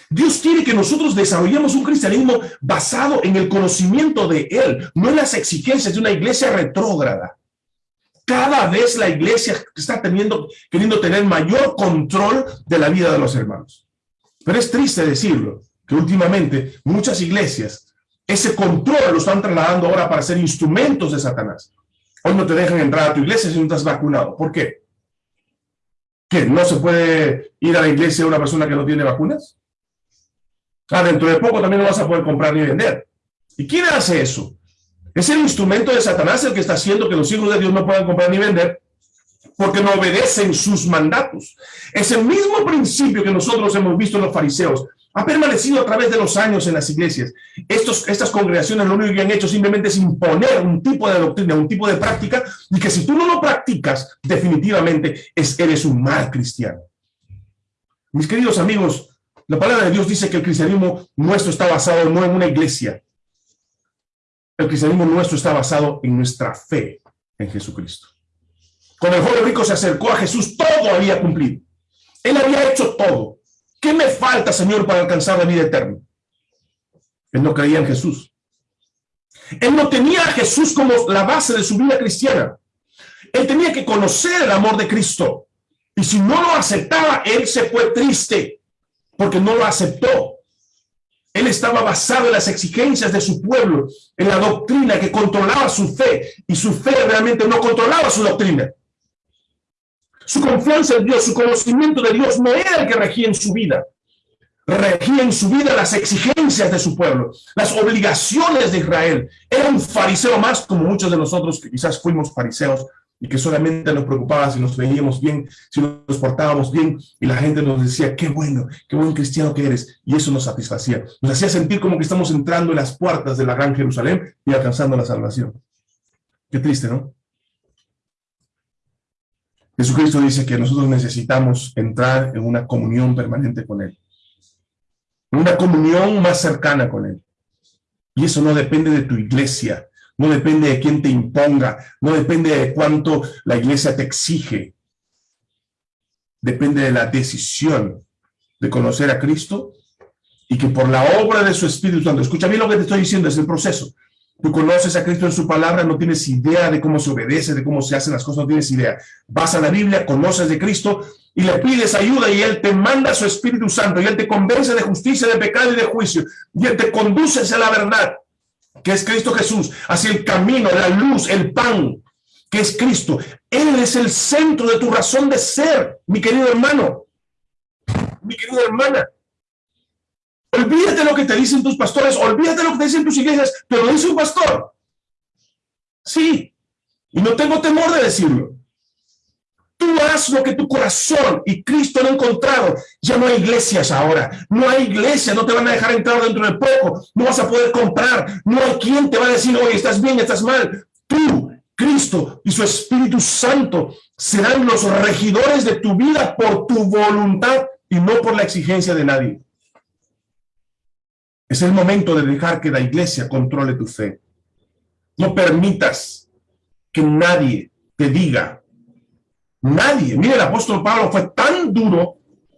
Dios quiere que nosotros desarrollemos un cristianismo basado en el conocimiento de Él, no en las exigencias de una iglesia retrógrada. Cada vez la iglesia está teniendo, queriendo tener mayor control de la vida de los hermanos. Pero es triste decirlo, que últimamente muchas iglesias ese control lo están trasladando ahora para ser instrumentos de Satanás. Hoy no te dejan entrar a tu iglesia si no estás vacunado. ¿Por qué? ¿Qué? ¿No se puede ir a la iglesia una persona que no tiene vacunas? Ah, dentro de poco también no vas a poder comprar ni vender. ¿Y quién hace eso? Es el instrumento de Satanás el que está haciendo que los hijos de Dios no puedan comprar ni vender porque no obedecen sus mandatos. Es el mismo principio que nosotros hemos visto en los fariseos ha permanecido a través de los años en las iglesias. Estos, estas congregaciones lo único que han hecho simplemente es imponer un tipo de doctrina, un tipo de práctica, y que si tú no lo practicas, definitivamente es, eres un mal cristiano. Mis queridos amigos, la palabra de Dios dice que el cristianismo nuestro está basado no en una iglesia. El cristianismo nuestro está basado en nuestra fe en Jesucristo. Cuando el joven rico se acercó a Jesús, todo había cumplido. Él había hecho todo. ¿Qué me falta, Señor, para alcanzar la vida eterna? Él no creía en Jesús. Él no tenía a Jesús como la base de su vida cristiana. Él tenía que conocer el amor de Cristo. Y si no lo aceptaba, él se fue triste porque no lo aceptó. Él estaba basado en las exigencias de su pueblo, en la doctrina que controlaba su fe, y su fe realmente no controlaba su doctrina. Su confianza en Dios, su conocimiento de Dios no era el que regía en su vida. Regía en su vida las exigencias de su pueblo, las obligaciones de Israel. Era un fariseo más como muchos de nosotros que quizás fuimos fariseos y que solamente nos preocupaba si nos veíamos bien, si nos portábamos bien, y la gente nos decía, qué bueno, qué buen cristiano que eres, y eso nos satisfacía. Nos hacía sentir como que estamos entrando en las puertas de la gran Jerusalén y alcanzando la salvación. Qué triste, ¿no? Jesucristo dice que nosotros necesitamos entrar en una comunión permanente con Él. Una comunión más cercana con Él. Y eso no depende de tu iglesia, no depende de quién te imponga, no depende de cuánto la iglesia te exige. Depende de la decisión de conocer a Cristo y que por la obra de su Espíritu Santo, escucha bien lo que te estoy diciendo, es el proceso. Tú conoces a Cristo en su palabra, no tienes idea de cómo se obedece, de cómo se hacen las cosas, no tienes idea. Vas a la Biblia, conoces de Cristo y le pides ayuda y Él te manda su Espíritu Santo y Él te convence de justicia, de pecado y de juicio y Él te conduce hacia la verdad, que es Cristo Jesús, hacia el camino, la luz, el pan, que es Cristo. Él es el centro de tu razón de ser, mi querido hermano, mi querida hermana. Olvídate lo que te dicen tus pastores, olvídate lo que te dicen tus iglesias, pero lo dice un pastor. Sí, y no tengo temor de decirlo. Haz lo que tu corazón y Cristo lo ha encontrado. Ya no hay iglesias ahora. No hay iglesias, no te van a dejar entrar dentro de poco. No vas a poder comprar. No hay quien te va a decir, oye, estás bien, estás mal. Tú, Cristo y su Espíritu Santo serán los regidores de tu vida por tu voluntad y no por la exigencia de nadie. Es el momento de dejar que la iglesia controle tu fe. No permitas que nadie te diga, nadie, mire, el apóstol Pablo fue tan duro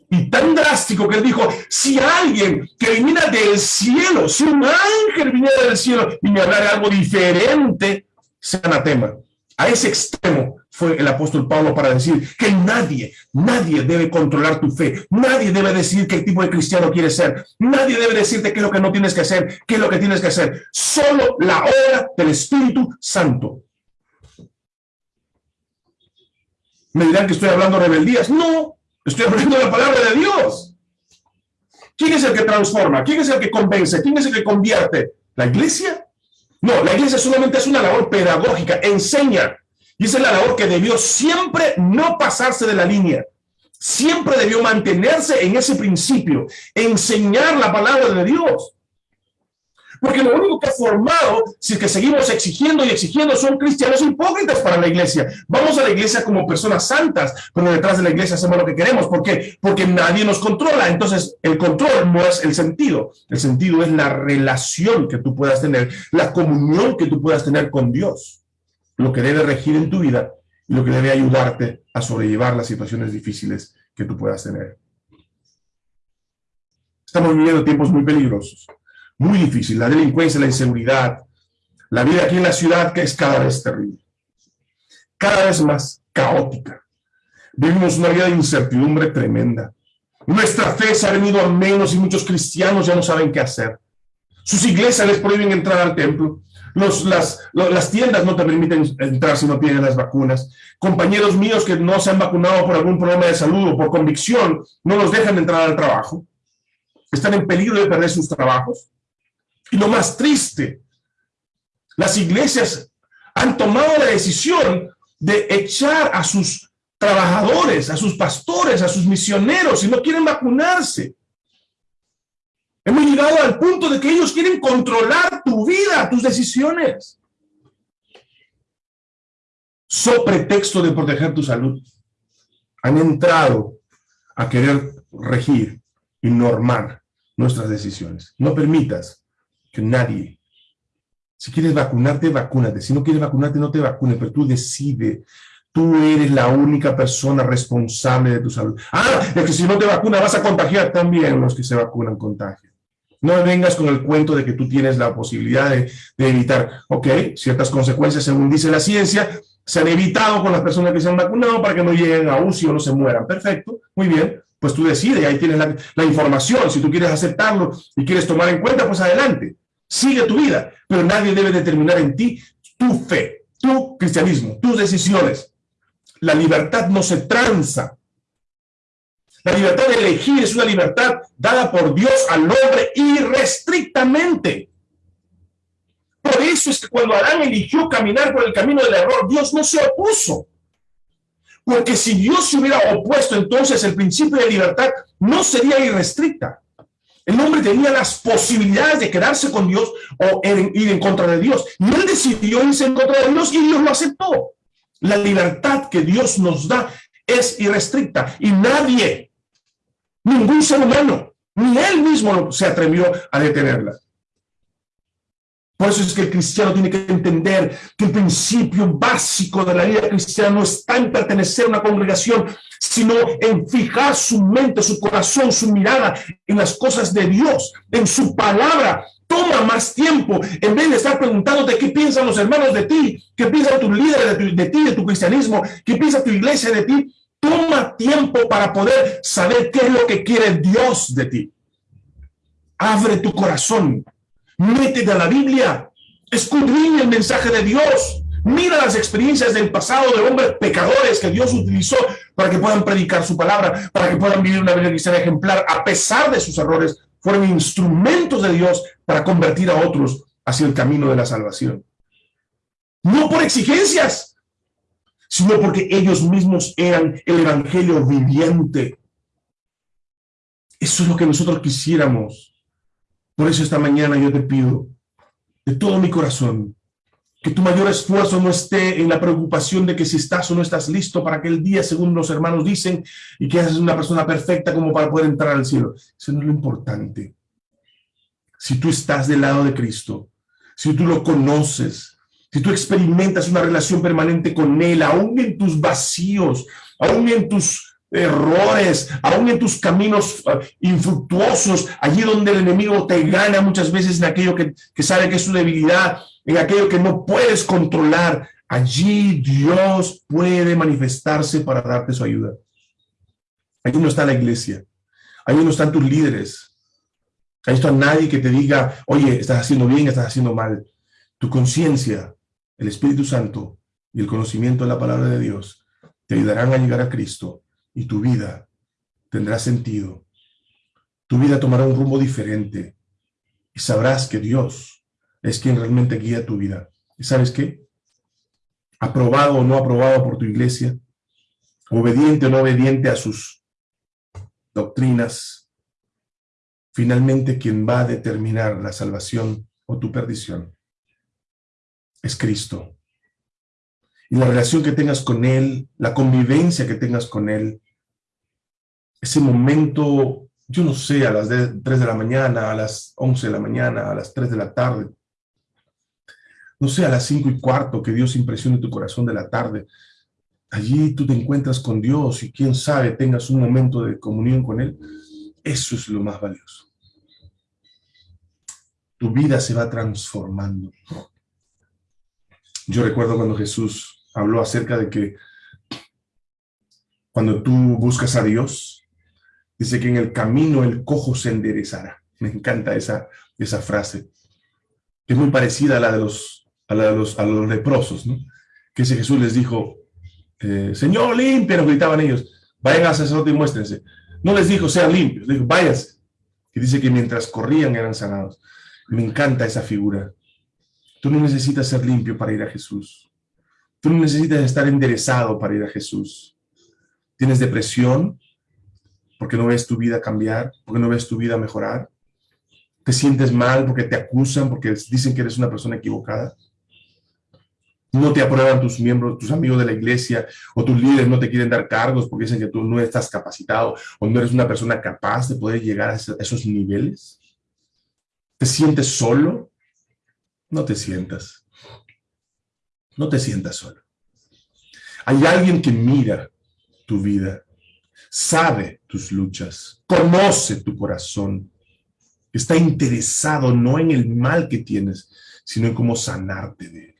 y tan drástico que él dijo, si alguien que viniera del cielo, si un ángel viniera del cielo y me hablara algo diferente, sea anatema. A ese extremo fue el apóstol Pablo para decir que nadie, nadie debe controlar tu fe, nadie debe decidir qué tipo de cristiano quieres ser, nadie debe decirte qué es lo que no tienes que hacer, qué es lo que tienes que hacer, solo la obra del Espíritu Santo. Me dirán que estoy hablando rebeldías, no, estoy hablando de la palabra de Dios. ¿Quién es el que transforma? ¿Quién es el que convence? ¿Quién es el que convierte? ¿La iglesia? No, la iglesia solamente es una labor pedagógica, enseña. Y esa es la labor que debió siempre no pasarse de la línea. Siempre debió mantenerse en ese principio, enseñar la palabra de Dios. Porque lo único que ha formado, si es que seguimos exigiendo y exigiendo, son cristianos hipócritas para la iglesia. Vamos a la iglesia como personas santas, pero detrás de la iglesia hacemos lo que queremos. ¿Por qué? Porque nadie nos controla. Entonces, el control no es el sentido. El sentido es la relación que tú puedas tener, la comunión que tú puedas tener con Dios. Lo que debe regir en tu vida y lo que debe ayudarte a sobrellevar las situaciones difíciles que tú puedas tener. Estamos viviendo tiempos muy peligrosos muy difícil, la delincuencia, la inseguridad, la vida aquí en la ciudad que es cada vez terrible, cada vez más caótica. Vivimos una vida de incertidumbre tremenda. Nuestra fe se ha venido a menos y muchos cristianos ya no saben qué hacer. Sus iglesias les prohíben entrar al templo. Los, las, las tiendas no te permiten entrar si no tienen las vacunas. Compañeros míos que no se han vacunado por algún problema de salud o por convicción, no los dejan entrar al trabajo. Están en peligro de perder sus trabajos. Y lo más triste, las iglesias han tomado la decisión de echar a sus trabajadores, a sus pastores, a sus misioneros, y no quieren vacunarse. Hemos llegado al punto de que ellos quieren controlar tu vida, tus decisiones. So pretexto de proteger tu salud, han entrado a querer regir y normar nuestras decisiones. No permitas que nadie. Si quieres vacunarte, vacúnate. Si no quieres vacunarte, no te vacunes, pero tú decides. Tú eres la única persona responsable de tu salud. Ah, es que si no te vacunas vas a contagiar también los que se vacunan contagian. No vengas con el cuento de que tú tienes la posibilidad de, de, evitar, ok, ciertas consecuencias, según dice la ciencia, se han evitado con las personas que se han vacunado para que no lleguen a UCI o no se mueran. Perfecto, muy bien, pues tú decides, ahí tienes la, la información, si tú quieres aceptarlo y quieres tomar en cuenta, pues adelante sigue tu vida, pero nadie debe determinar en ti tu fe, tu cristianismo, tus decisiones. La libertad no se tranza. La libertad de elegir es una libertad dada por Dios al hombre irrestrictamente. Por eso es que cuando Adán eligió caminar por el camino del error, Dios no se opuso. Porque si Dios se hubiera opuesto, entonces el principio de libertad no sería irrestricta. El hombre tenía las posibilidades de quedarse con Dios o ir en contra de Dios. Y él decidió irse en contra de Dios y Dios lo aceptó. La libertad que Dios nos da es irrestricta y nadie, ningún ser humano, ni él mismo se atrevió a detenerla. Por eso es que el cristiano tiene que entender que el principio básico de la vida cristiana no está en pertenecer a una congregación, sino en fijar su mente, su corazón, su mirada en las cosas de Dios, en su palabra. Toma más tiempo en vez de estar preguntándote qué piensan los hermanos de ti, qué piensan tus líderes de, de ti, de tu cristianismo, qué piensa tu iglesia de ti. Toma tiempo para poder saber qué es lo que quiere Dios de ti. Abre tu corazón métete a la Biblia, escudriña el mensaje de Dios, mira las experiencias del pasado de hombres pecadores que Dios utilizó para que puedan predicar su palabra, para que puedan vivir una vida cristiana ejemplar, a pesar de sus errores, fueron instrumentos de Dios para convertir a otros hacia el camino de la salvación. No por exigencias, sino porque ellos mismos eran el evangelio viviente. Eso es lo que nosotros quisiéramos por eso esta mañana yo te pido de todo mi corazón que tu mayor esfuerzo no esté en la preocupación de que si estás o no estás listo para aquel día, según los hermanos dicen, y que eres una persona perfecta como para poder entrar al cielo. Eso no es lo importante. Si tú estás del lado de Cristo, si tú lo conoces, si tú experimentas una relación permanente con Él, aún en tus vacíos, aún en tus errores, aún en tus caminos ah, infructuosos, allí donde el enemigo te gana muchas veces en aquello que, sabe que es su debilidad, en aquello que no puedes controlar, allí Dios puede manifestarse para darte su ayuda. Allí no está la iglesia, allí no están tus líderes, ahí está nadie que te diga, oye, estás haciendo bien, estás haciendo mal. Tu conciencia, el Espíritu Santo y el conocimiento de la palabra de Dios te ayudarán a llegar a Cristo y tu vida tendrá sentido. Tu vida tomará un rumbo diferente y sabrás que Dios es quien realmente guía tu vida. ¿Y sabes qué? Aprobado o no aprobado por tu iglesia, obediente o no obediente a sus doctrinas, finalmente quien va a determinar la salvación o tu perdición es Cristo. Y la relación que tengas con Él, la convivencia que tengas con Él, ese momento, yo no sé, a las 3 de la mañana, a las 11 de la mañana, a las 3 de la tarde, no sé, a las 5 y cuarto, que Dios impresione tu corazón de la tarde, allí tú te encuentras con Dios y quién sabe, tengas un momento de comunión con Él, eso es lo más valioso. Tu vida se va transformando. Yo recuerdo cuando Jesús habló acerca de que cuando tú buscas a Dios, dice que en el camino el cojo se enderezará. Me encanta esa, esa frase, que es muy parecida a la de los, a los, a los leprosos, ¿no? Que ese Jesús les dijo, eh, Señor, nos gritaban ellos, vayan al sacerdote y muéstrense. No les dijo, sean limpios, les dijo, váyanse. Y dice que mientras corrían eran sanados. Me encanta esa figura. Tú no necesitas ser limpio para ir a Jesús. Tú no necesitas estar enderezado para ir a Jesús. ¿Tienes depresión? Porque no ves tu vida cambiar, porque no ves tu vida mejorar. ¿Te sientes mal porque te acusan, porque dicen que eres una persona equivocada? no te aprueban tus miembros, tus amigos de la iglesia o tus líderes no te quieren dar cargos porque dicen que tú no estás capacitado o no eres una persona capaz de poder llegar a esos niveles. ¿Te sientes solo? No te sientas. No te sientas solo. Hay alguien que mira tu vida, sabe tus luchas, conoce tu corazón, está interesado no en el mal que tienes, sino en cómo sanarte de él.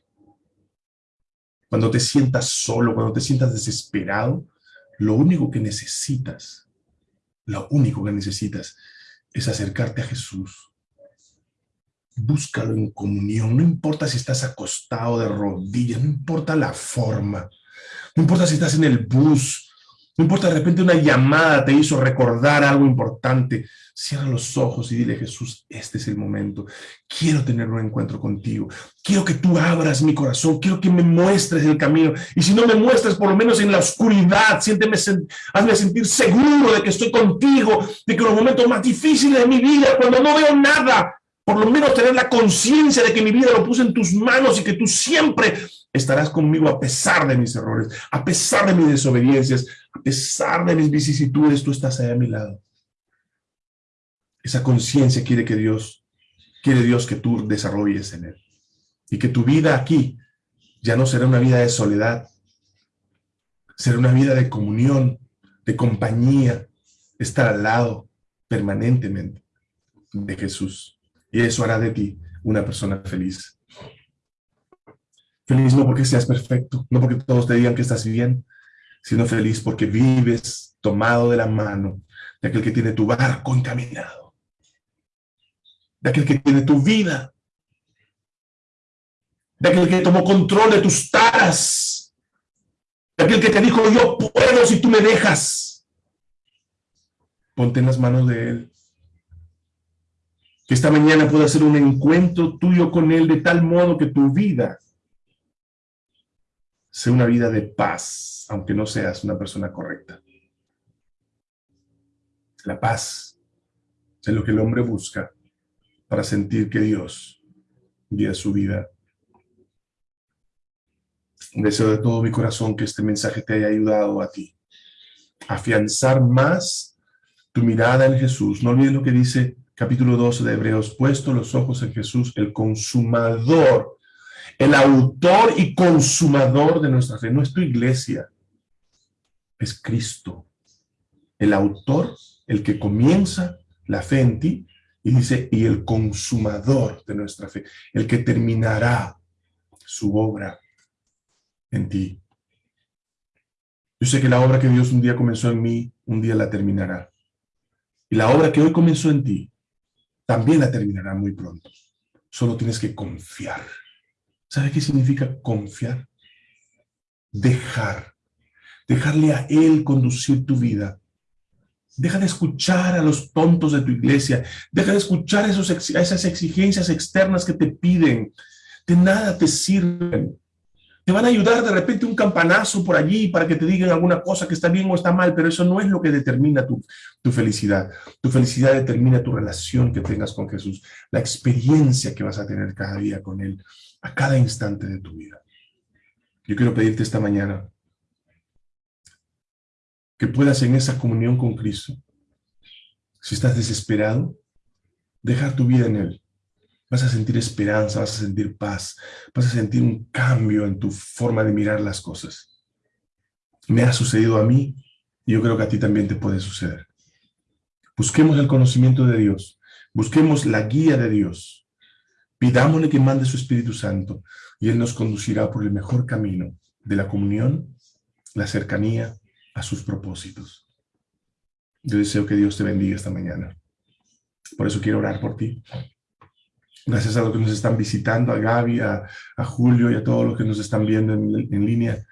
Cuando te sientas solo, cuando te sientas desesperado, lo único que necesitas, lo único que necesitas es acercarte a Jesús búscalo en comunión, no importa si estás acostado de rodillas, no importa la forma, no importa si estás en el bus, no importa de repente una llamada te hizo recordar algo importante, cierra los ojos y dile Jesús, este es el momento, quiero tener un encuentro contigo, quiero que tú abras mi corazón, quiero que me muestres el camino, y si no me muestras, por lo menos en la oscuridad, siénteme, hazme sentir seguro de que estoy contigo, de que los momentos más difíciles de mi vida, cuando no veo nada, por lo menos tener la conciencia de que mi vida lo puse en tus manos y que tú siempre estarás conmigo a pesar de mis errores, a pesar de mis desobediencias, a pesar de mis vicisitudes, tú estás ahí a mi lado. Esa conciencia quiere que Dios, quiere Dios que tú desarrolles en él. Y que tu vida aquí ya no será una vida de soledad, será una vida de comunión, de compañía, estar al lado permanentemente de Jesús. Y eso hará de ti una persona feliz. Feliz no porque seas perfecto, no porque todos te digan que estás bien, sino feliz porque vives tomado de la mano de aquel que tiene tu barco encaminado, de aquel que tiene tu vida, de aquel que tomó control de tus taras, de aquel que te dijo, yo puedo si tú me dejas. Ponte en las manos de él que esta mañana pueda ser un encuentro tuyo con Él de tal modo que tu vida sea una vida de paz, aunque no seas una persona correcta. La paz es lo que el hombre busca para sentir que Dios guía su vida. Deseo de todo mi corazón que este mensaje te haya ayudado a ti. Afianzar más tu mirada en Jesús. No olvides lo que dice capítulo 12 de Hebreos, puesto los ojos en Jesús, el consumador, el autor y consumador de nuestra fe. No es tu iglesia, es Cristo. El autor, el que comienza la fe en ti, y dice, y el consumador de nuestra fe, el que terminará su obra en ti. Yo sé que la obra que Dios un día comenzó en mí, un día la terminará. Y la obra que hoy comenzó en ti, también la terminará muy pronto. Solo tienes que confiar. ¿Sabe qué significa confiar? Dejar. Dejarle a Él conducir tu vida. Deja de escuchar a los tontos de tu iglesia. Deja de escuchar esas exigencias externas que te piden. De nada te sirven. Te van a ayudar de repente un campanazo por allí para que te digan alguna cosa que está bien o está mal, pero eso no es lo que determina tu, tu felicidad. Tu felicidad determina tu relación que tengas con Jesús, la experiencia que vas a tener cada día con Él, a cada instante de tu vida. Yo quiero pedirte esta mañana que puedas en esa comunión con Cristo, si estás desesperado, dejar tu vida en Él vas a sentir esperanza, vas a sentir paz, vas a sentir un cambio en tu forma de mirar las cosas. Me ha sucedido a mí y yo creo que a ti también te puede suceder. Busquemos el conocimiento de Dios, busquemos la guía de Dios, pidámosle que mande su Espíritu Santo y Él nos conducirá por el mejor camino de la comunión, la cercanía a sus propósitos. Yo deseo que Dios te bendiga esta mañana. Por eso quiero orar por ti. Gracias a los que nos están visitando, a Gaby, a, Julio y a todos los que nos están viendo en, línea.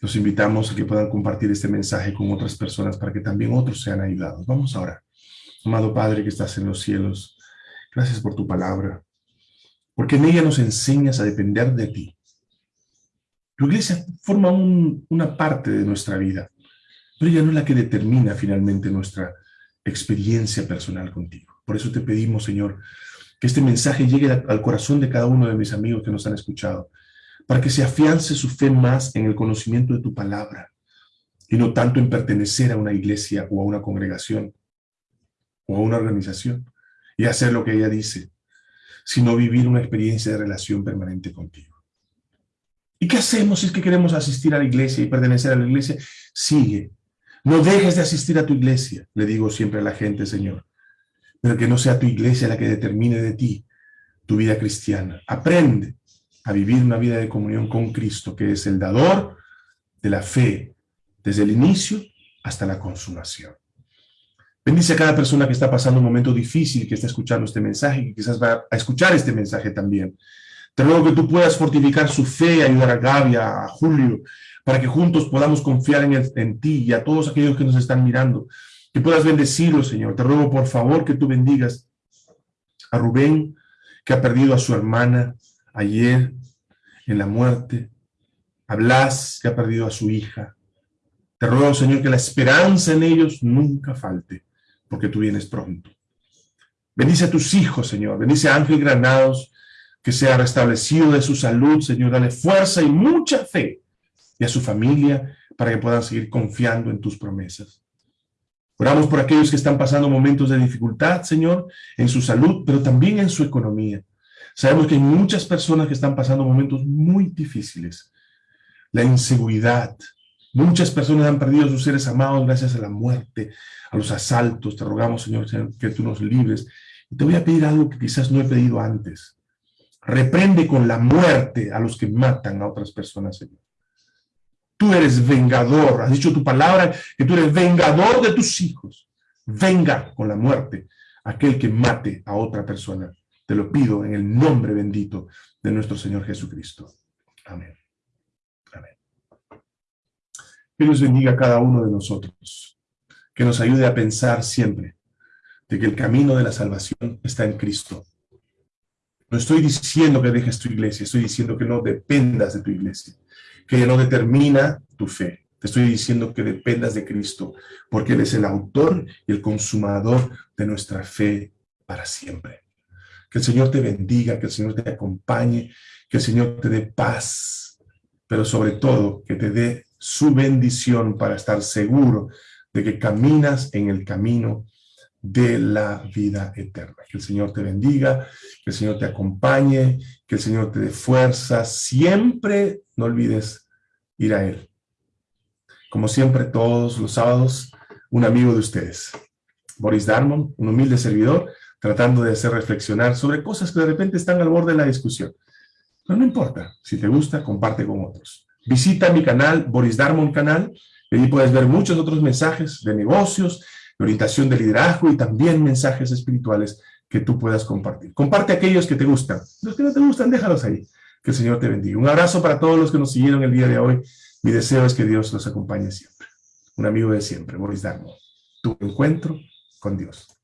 Los invitamos a que puedan compartir este mensaje con otras personas para que también otros sean ayudados. Vamos ahora. Amado Padre que estás en los cielos, gracias por tu palabra, porque en ella nos enseñas a depender de ti. Tu iglesia forma una parte de nuestra vida, pero ella no es la que determina finalmente nuestra experiencia personal contigo. Por eso te pedimos, Señor, que este mensaje llegue al corazón de cada uno de mis amigos que nos han escuchado, para que se afiance su fe más en el conocimiento de tu palabra y no tanto en pertenecer a una iglesia o a una congregación o a una organización y hacer lo que ella dice, sino vivir una experiencia de relación permanente contigo. ¿Y qué hacemos si es que queremos asistir a la iglesia y pertenecer a la iglesia? Sigue. No dejes de asistir a tu iglesia, le digo siempre a la gente, Señor pero que no sea tu iglesia la que determine de ti tu vida cristiana. Aprende a vivir una vida de comunión con Cristo, que es el dador de la fe, desde el inicio hasta la consumación. Bendice a cada persona que está pasando un momento difícil, que está escuchando este mensaje, y quizás va a escuchar este mensaje también. Te ruego que tú puedas fortificar su fe, ayudar a Gaby, a Julio, para que juntos podamos confiar en ti y a todos aquellos que nos están mirando que puedas bendecirlo, Señor. Te ruego, por favor, que tú bendigas a Rubén, que ha perdido a su hermana ayer en la muerte, a Blas, que ha perdido a su hija. Te ruego, Señor, que la esperanza en ellos nunca falte, porque tú vienes pronto. Bendice a tus hijos, Señor. Bendice a Ángel Granados, que sea restablecido de su salud, Señor. Dale fuerza y mucha fe. Y a su familia, para que puedan seguir confiando en tus promesas. Oramos por aquellos que están pasando momentos de dificultad, Señor, en su salud, pero también en su economía. Sabemos que hay muchas personas que están pasando momentos muy difíciles. La inseguridad. Muchas personas han perdido a sus seres amados gracias a la muerte, a los asaltos. Te rogamos, Señor, que tú nos libres. Y te voy a pedir algo que quizás no he pedido antes. Reprende con la muerte a los que matan a otras personas, Señor. Tú eres vengador. Has dicho tu palabra que tú eres vengador de tus hijos. Venga con la muerte aquel que mate a otra persona. Te lo pido en el nombre bendito de nuestro Señor Jesucristo. Amén. Amén. Que Dios bendiga cada uno de nosotros. Que nos ayude a pensar siempre de que el camino de la salvación está en Cristo. No estoy diciendo que dejes tu iglesia, estoy diciendo que no dependas de tu iglesia que no determina tu fe. Te estoy diciendo que dependas de Cristo, porque Él es el autor y el consumador de nuestra fe para siempre. Que el Señor te bendiga, que el Señor te acompañe, que el Señor te dé paz, pero sobre todo que te dé su bendición para estar seguro de que caminas en el camino de la vida eterna. Que el Señor te bendiga, que el Señor te acompañe, que el Señor te dé fuerza. Siempre no olvides ir a Él. Como siempre, todos los sábados, un amigo de ustedes. Boris Darmon, un humilde servidor, tratando de hacer reflexionar sobre cosas que de repente están al borde de la discusión. Pero no importa, si te gusta, comparte con otros. Visita mi canal, Boris Darmon Canal, y puedes ver muchos otros mensajes de negocios, orientación de liderazgo y también mensajes espirituales que tú puedas compartir. Comparte aquellos que te gustan. Los que no te gustan, déjalos ahí. Que el Señor te bendiga. Un abrazo para todos los que nos siguieron el día de hoy. Mi deseo es que Dios los acompañe siempre. Un amigo de siempre, Boris Darmo. tu encuentro con Dios.